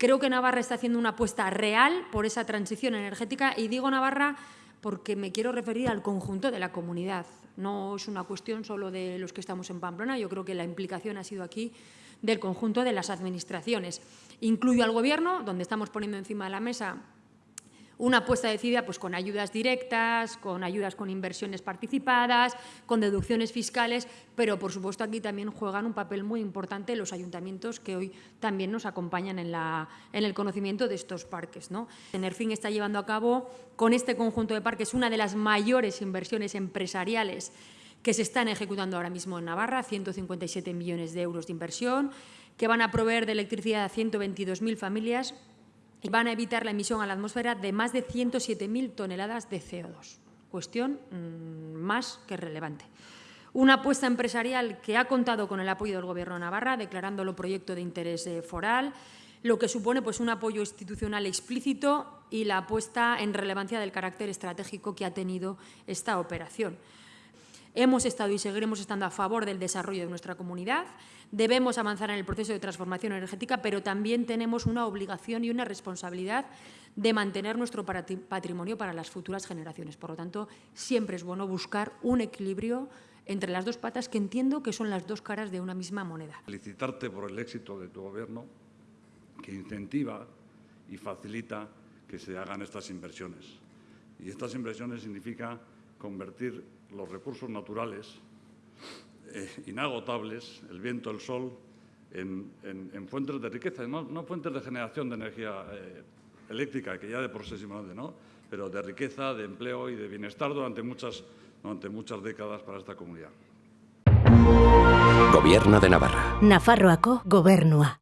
Creo que Navarra está haciendo una apuesta real por esa transición energética y digo Navarra porque me quiero referir al conjunto de la comunidad. No es una cuestión solo de los que estamos en Pamplona, yo creo que la implicación ha sido aquí del conjunto de las administraciones. Incluyo al Gobierno, donde estamos poniendo encima de la mesa una apuesta decidida pues, con ayudas directas, con ayudas con inversiones participadas, con deducciones fiscales, pero por supuesto aquí también juegan un papel muy importante los ayuntamientos que hoy también nos acompañan en, la, en el conocimiento de estos parques. ¿no? Enerfin está llevando a cabo con este conjunto de parques una de las mayores inversiones empresariales que se están ejecutando ahora mismo en Navarra, 157 millones de euros de inversión, que van a proveer de electricidad a 122.000 familias van a evitar la emisión a la atmósfera de más de 107.000 toneladas de CO2. Cuestión mmm, más que relevante. Una apuesta empresarial que ha contado con el apoyo del Gobierno de Navarra, declarándolo proyecto de interés eh, foral, lo que supone pues, un apoyo institucional explícito y la apuesta en relevancia del carácter estratégico que ha tenido esta operación. Hemos estado y seguiremos estando a favor del desarrollo de nuestra comunidad. Debemos avanzar en el proceso de transformación energética, pero también tenemos una obligación y una responsabilidad de mantener nuestro patrimonio para las futuras generaciones. Por lo tanto, siempre es bueno buscar un equilibrio entre las dos patas que entiendo que son las dos caras de una misma moneda. Felicitarte por el éxito de tu Gobierno, que incentiva y facilita que se hagan estas inversiones. Y estas inversiones significa convertir los recursos naturales eh, inagotables, el viento, el sol, en, en, en fuentes de riqueza, no, no, fuentes de generación de energía eh, eléctrica, que ya de por sí es ¿no? pero de riqueza, de empleo y de bienestar durante muchas, durante muchas décadas para esta comunidad. Gobierno de Navarra. Nafarroako gobernua.